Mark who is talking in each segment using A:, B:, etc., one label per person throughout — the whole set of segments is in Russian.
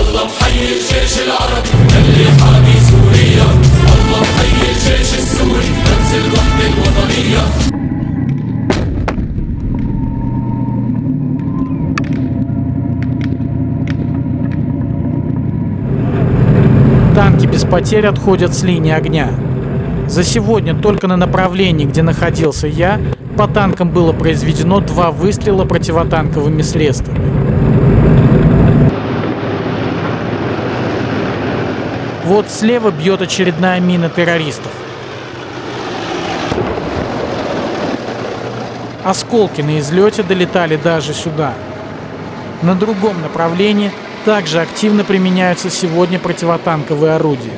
A: الله محيي الجيش العربي اللي حامي سوريا الله محيي الجيش السوري نفس الوحدة الوطنية
B: Танки без потерь отходят с линии огня. За сегодня только на направлении, где находился я, по танкам было произведено два выстрела противотанковыми средствами. Вот слева бьет очередная мина террористов. Осколки на излете долетали даже сюда. На другом направлении также активно применяются сегодня противотанковые орудия.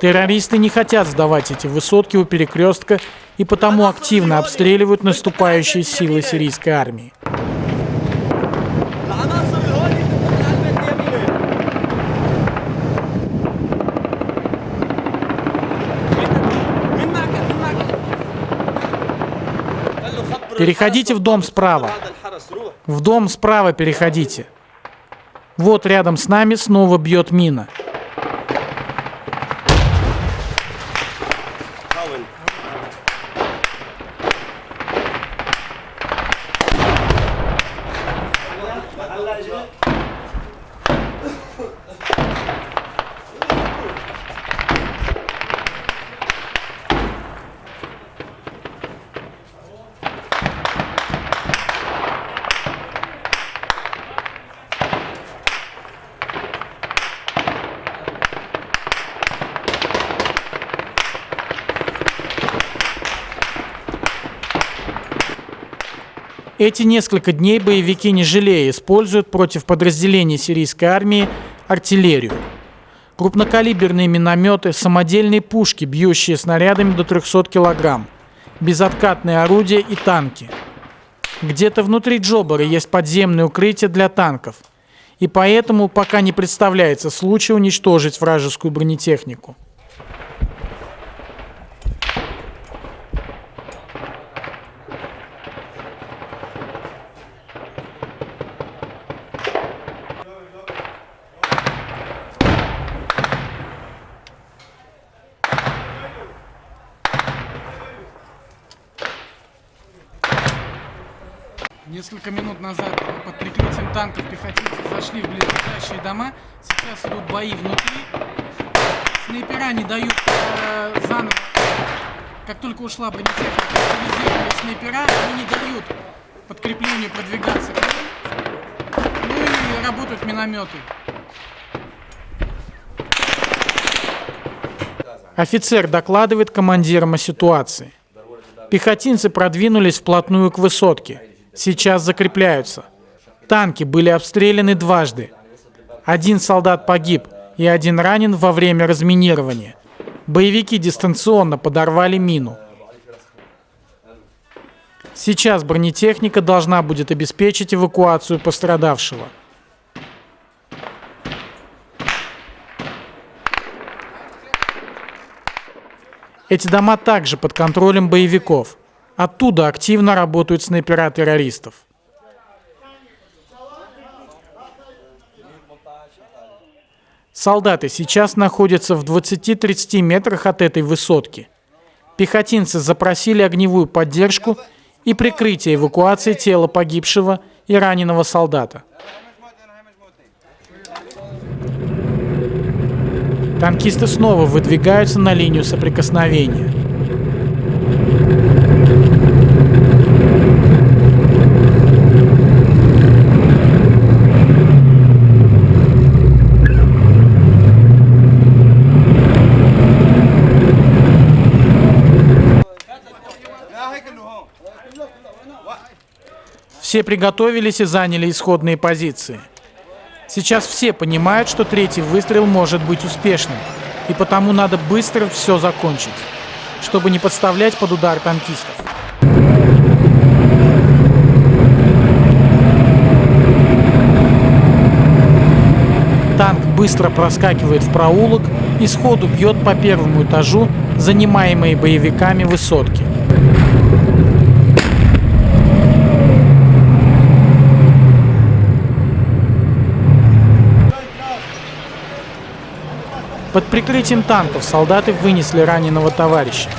B: Террористы не хотят сдавать эти высотки у перекрестка и потому активно обстреливают наступающие силы сирийской армии. Переходите в дом справа. В дом справа переходите. Вот рядом с нами снова бьет мина. Эти несколько дней боевики не жалея используют против подразделений сирийской армии артиллерию. Крупнокалиберные минометы, самодельные пушки, бьющие снарядами до 300 килограмм, безоткатные орудия и танки. Где-то внутри Джобара есть подземное укрытие для танков, и поэтому пока не представляется случая уничтожить вражескую бронетехнику. Несколько минут назад под прикрытием танков пехотинцы зашли в близлежащие дома. Сейчас идут бои внутри. Снайпера не дают э, заново. Как только ушла бронетехника, снайпера, они не дают подкреплению продвигаться к ним. Ну и работают минометы. Офицер докладывает командирам о ситуации. Пехотинцы продвинулись вплотную к высотке. Сейчас закрепляются. Танки были обстреляны дважды. Один солдат погиб и один ранен во время разминирования. Боевики дистанционно подорвали мину. Сейчас бронетехника должна будет обеспечить эвакуацию пострадавшего. Эти дома также под контролем боевиков. Оттуда активно работают снайпера террористов. Солдаты сейчас находятся в 20-30 метрах от этой высотки. Пехотинцы запросили огневую поддержку и прикрытие эвакуации тела погибшего и раненого солдата. Танкисты снова выдвигаются на линию соприкосновения. Все приготовились и заняли исходные позиции. Сейчас все понимают, что третий выстрел может быть успешным, и потому надо быстро все закончить, чтобы не подставлять под удар танкистов. Танк быстро проскакивает в проулок и сходу бьет по первому этажу занимаемой боевиками высотки. Под прикрытием танков солдаты вынесли раненого товарища.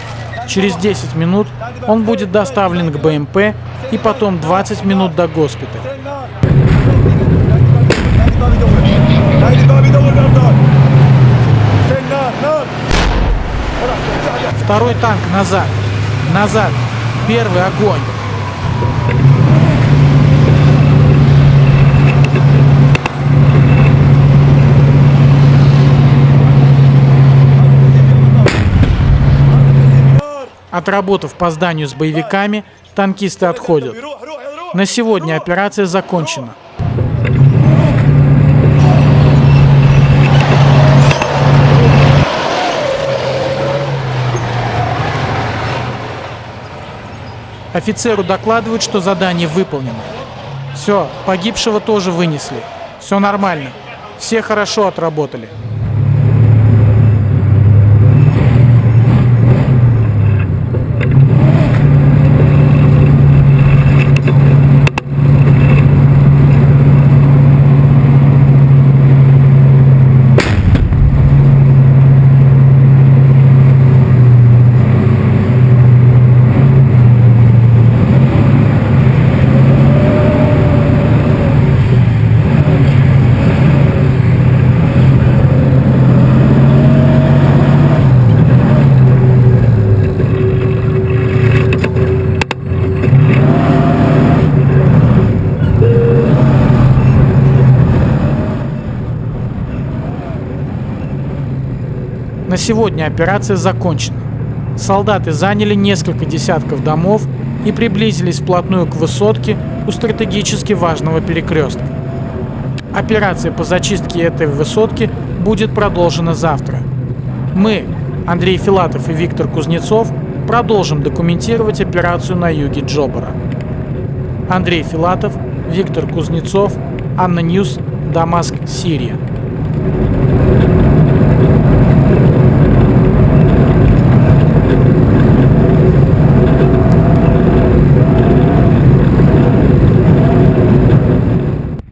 B: Через 10 минут он будет доставлен к БМП и потом 20 минут до госпиталя. Второй танк назад. Назад. Первый огонь. Отработав по зданию с боевиками, танкисты отходят. На сегодня операция закончена. Офицеру докладывают, что задание выполнено. Все, погибшего тоже вынесли. Все нормально. Все хорошо отработали. На сегодня операция закончена. Солдаты заняли несколько десятков домов и приблизились вплотную к высотке у стратегически важного перекрестка. Операция по зачистке этой высотки будет продолжена завтра. Мы, Андрей Филатов и Виктор Кузнецов, продолжим документировать операцию на юге Джобара. Андрей Филатов, Виктор Кузнецов, ANNA News, Дамаск, Сирия.